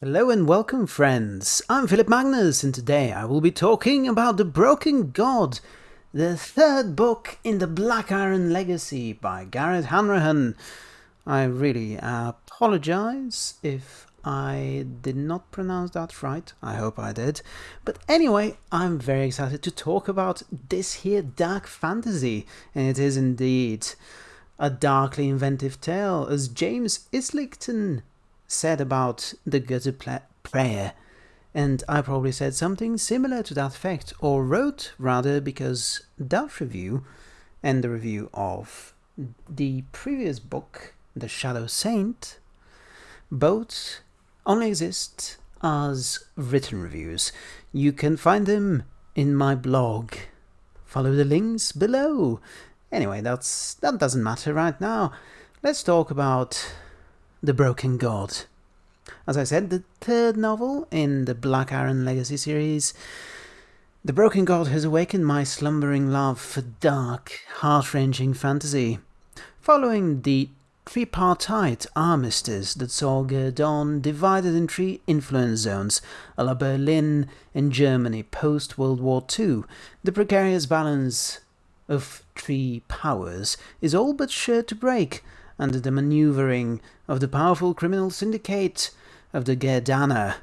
Hello and welcome, friends. I'm Philip Magnus, and today I will be talking about The Broken God, the third book in the Black Iron Legacy by Garrett Hanrahan. I really apologize if I did not pronounce that right. I hope I did. But anyway, I'm very excited to talk about this here dark fantasy, and it is indeed a darkly inventive tale, as James Islington said about the Gutter Prayer, and I probably said something similar to that effect, or wrote rather, because that review and the review of the previous book, The Shadow Saint, both only exist as written reviews. You can find them in my blog. Follow the links below. Anyway, that's that doesn't matter right now. Let's talk about the Broken God. As I said, the third novel in the Black Iron Legacy series. The Broken God has awakened my slumbering love for dark, heart-wrenching fantasy. Following the tripartite armistice that saw Guerdon divided in three influence zones, a la Berlin and Germany post-World War II, the precarious balance of three powers is all but sure to break, under the maneuvering of the powerful criminal syndicate of the Ghierdana,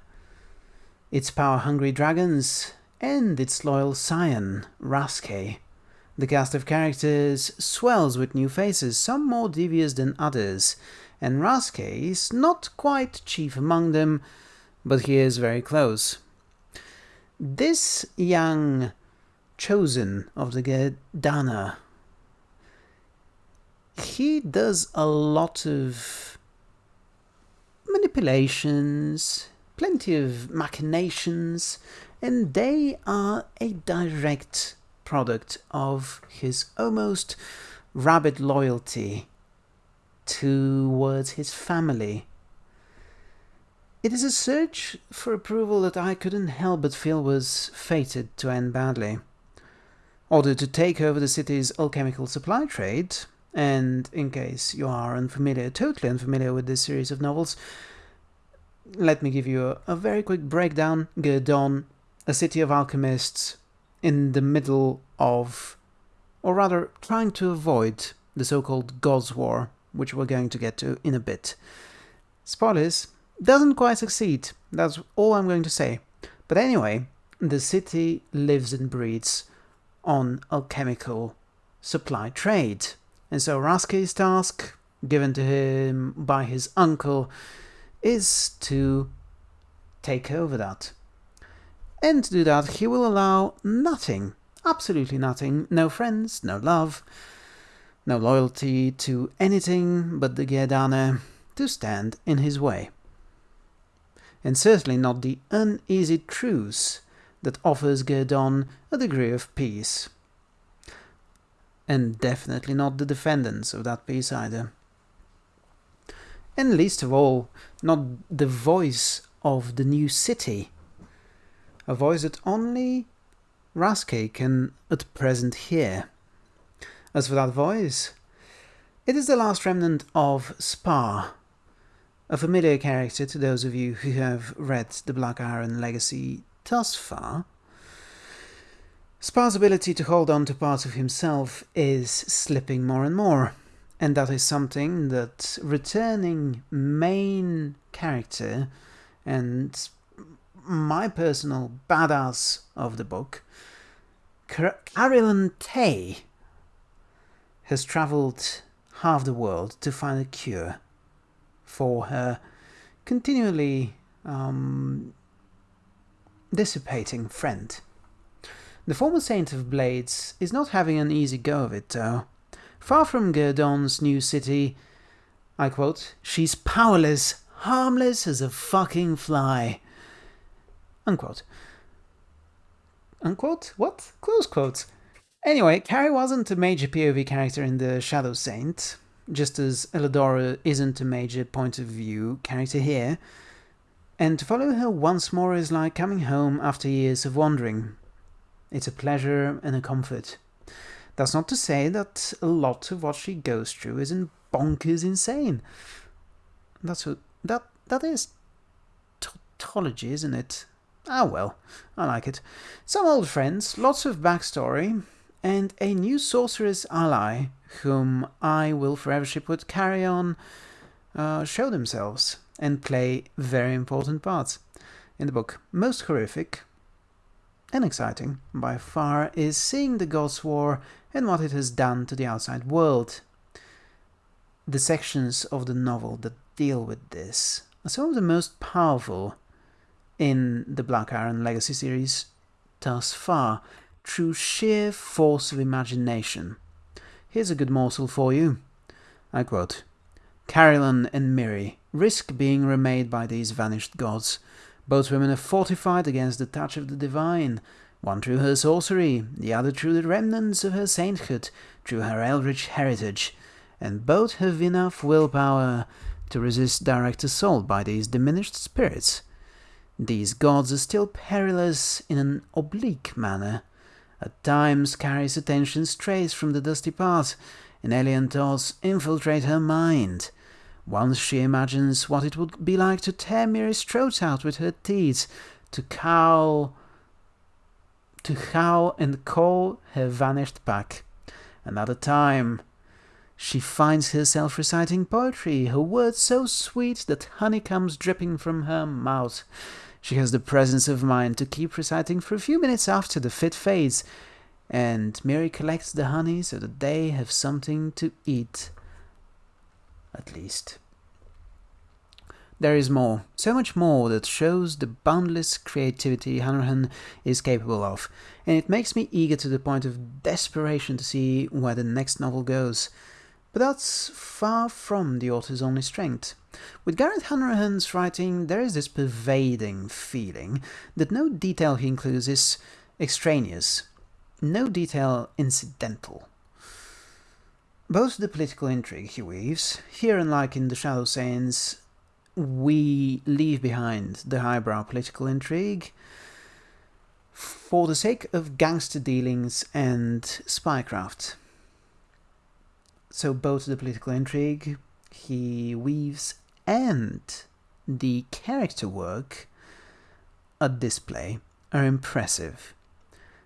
its power-hungry dragons, and its loyal scion, Rasce. The cast of characters swells with new faces, some more devious than others, and Rasce is not quite chief among them, but he is very close. This young chosen of the Ghierdana he does a lot of manipulations, plenty of machinations, and they are a direct product of his almost rabid loyalty towards his family. It is a search for approval that I couldn't help but feel was fated to end badly. Ordered to take over the city's alchemical supply trade, and in case you are unfamiliar, totally unfamiliar with this series of novels, let me give you a, a very quick breakdown. Guerdon, a city of alchemists in the middle of, or rather trying to avoid, the so-called God's War, which we're going to get to in a bit. Spoilers, doesn't quite succeed, that's all I'm going to say. But anyway, the city lives and breathes on alchemical supply trade. And so Rasce's task, given to him by his uncle, is to take over that. And to do that, he will allow nothing, absolutely nothing, no friends, no love, no loyalty to anything but the Ghierdana to stand in his way. And certainly not the uneasy truce that offers Guerdon a degree of peace and definitely not the defendants of that piece either. And least of all, not the voice of the new city, a voice that only Rasce can at present hear. As for that voice, it is the last remnant of Spar, a familiar character to those of you who have read the Black Iron Legacy thus far, Spar's ability to hold on to parts of himself is slipping more and more, and that is something that returning main character and my personal badass of the book, Carillon Thay, has travelled half the world to find a cure for her continually um, dissipating friend. The former Saint of Blades is not having an easy go of it, though. Far from Guerdon's new city, I quote, she's powerless, harmless as a fucking fly. Unquote. Unquote? What? Close quotes. Anyway, Cari wasn't a major POV character in The Shadow Saint, just as Eladora isn't a major point of view character here, and to follow her once more is like coming home after years of wandering. It's a pleasure and a comfort. That's not to say that a lot of what she goes through isn't bonkers insane. That's what, that, that is tautology, isn't it? Ah well, I like it. Some old friends, lots of backstory, and a new sorceress ally whom I will forever ship with Cari on uh, show themselves and play very important parts in the book. Most horrific and exciting by far is seeing the Gods War and what it has done to the outside world. The sections of the novel that deal with this are some of the most powerful in the Black Iron Legacy series thus far, through sheer force of imagination. Here's a good morsel for you. I quote, Carillon and Miri risk being remade by these vanished gods. Both women are fortified against the touch of the divine, one through her sorcery, the other through the remnants of her sainthood, through her eldritch heritage, and both have enough willpower to resist direct assault by these diminished spirits. These gods are still perilous in an oblique manner, at times Cari's attention strays from the dusty path, and alien thoughts infiltrate her mind. Once she imagines what it would be like to tear Miri's throat out with her teeth, to cow, to howl and call her vanished pack. Another time, she finds herself reciting poetry, her words so sweet that honey comes dripping from her mouth. She has the presence of mind to keep reciting for a few minutes after the fit fades, and Miri collects the honey so that they have something to eat. At least. There is more, so much more that shows the boundless creativity Hanrahan is capable of, and it makes me eager to the point of desperation to see where the next novel goes. But that's far from the author's only strength. With Gareth Hanrahan's writing, there is this pervading feeling that no detail he includes is extraneous, no detail incidental. Both the political intrigue he weaves, here unlike in The Shadow Saints, we leave behind the highbrow political intrigue for the sake of gangster dealings and spycraft. So both the political intrigue he weaves and the character work at display are impressive.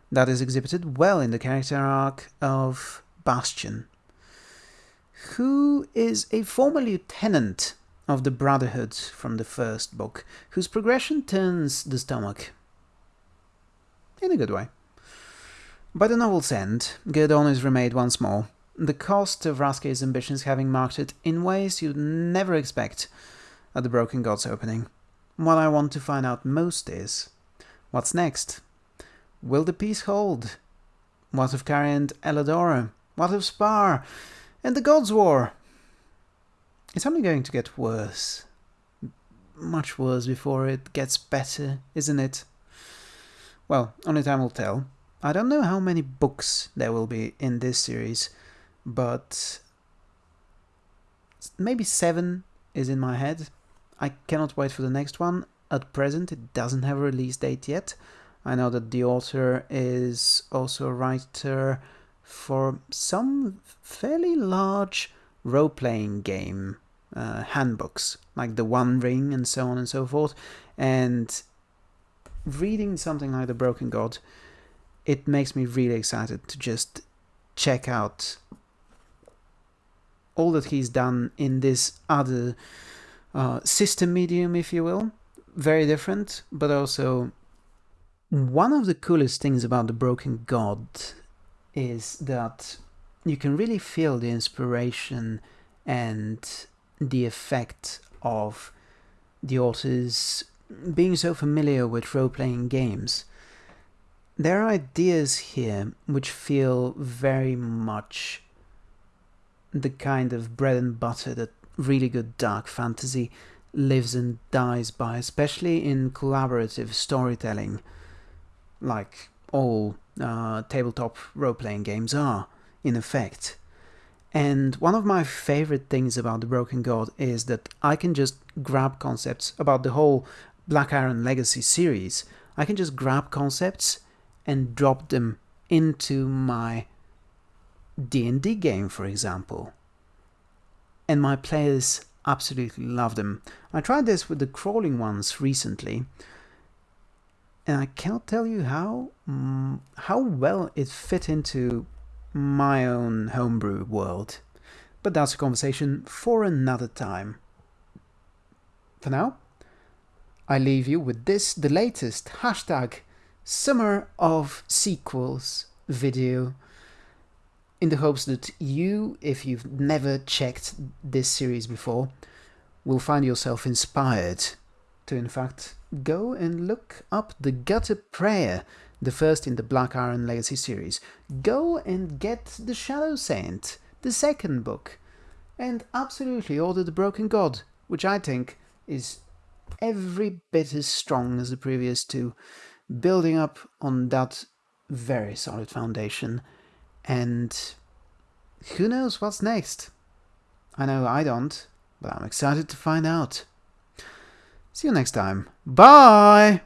That is exhibited well in the character arc of Baston, who is a former lieutenant of the Brotherhood from the first book, whose progression turns the stomach. In a good way. By the novel's end, Guerdon is remade once more, the cost of Rasce's ambitions having marked it in ways you'd never expect at the Broken Gods opening. What I want to find out most is, what's next? Will the peace hold? What of Cari and Eladora? What of Spar? And the Gods' War? It's only going to get worse. Much worse before it gets better, isn't it? Well, only time will tell. I don't know how many books there will be in this series, but maybe seven is in my head. I cannot wait for the next one. At present, it doesn't have a release date yet. I know that the author is also a writer for some fairly large role playing game uh, handbooks, like The One Ring and so on and so forth. And reading something like The Broken God, it makes me really excited to just check out all that he's done in this other uh, system medium, if you will. Very different, but also one of the coolest things about The Broken God is that you can really feel the inspiration and the effect of the authors being so familiar with role playing games. There are ideas here which feel very much the kind of bread and butter that really good dark fantasy lives and dies by, especially in collaborative storytelling, like all uh, tabletop role playing games are, in effect. And one of my favorite things about The Broken God is that I can just grab concepts about the whole Black Iron Legacy series. I can just grab concepts and drop them into my D&D game, for example. And my players absolutely love them. I tried this with the crawling ones recently, and I cannot tell you how mm, how well it fit into my own homebrew world. But that's a conversation for another time. For now, I leave you with this, the latest hashtag Summer of Sequels video in the hopes that you, if you've never checked this series before, will find yourself inspired to, in fact, go and look up the Gutter Prayer, the first in the Black Iron Legacy series. Go and get the Shadow Saint, the second book, and absolutely order the Broken God, which I think is every bit as strong as the previous two, building up on that very solid foundation. And who knows what's next? I know I don't, but I'm excited to find out. See you next time. Bye!